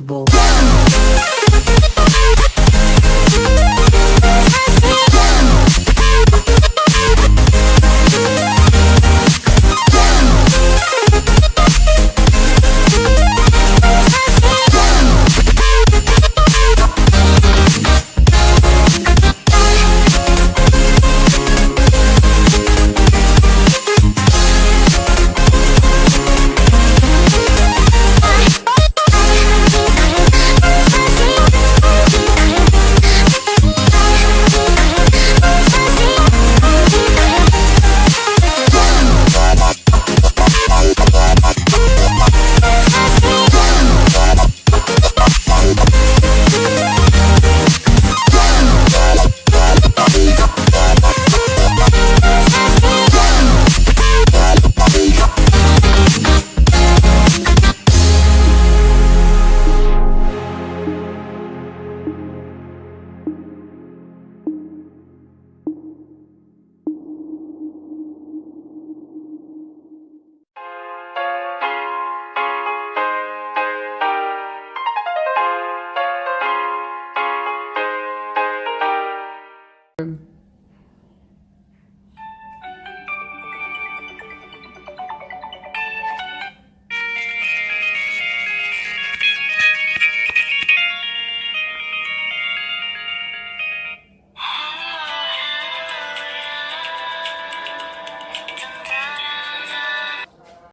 possible. happen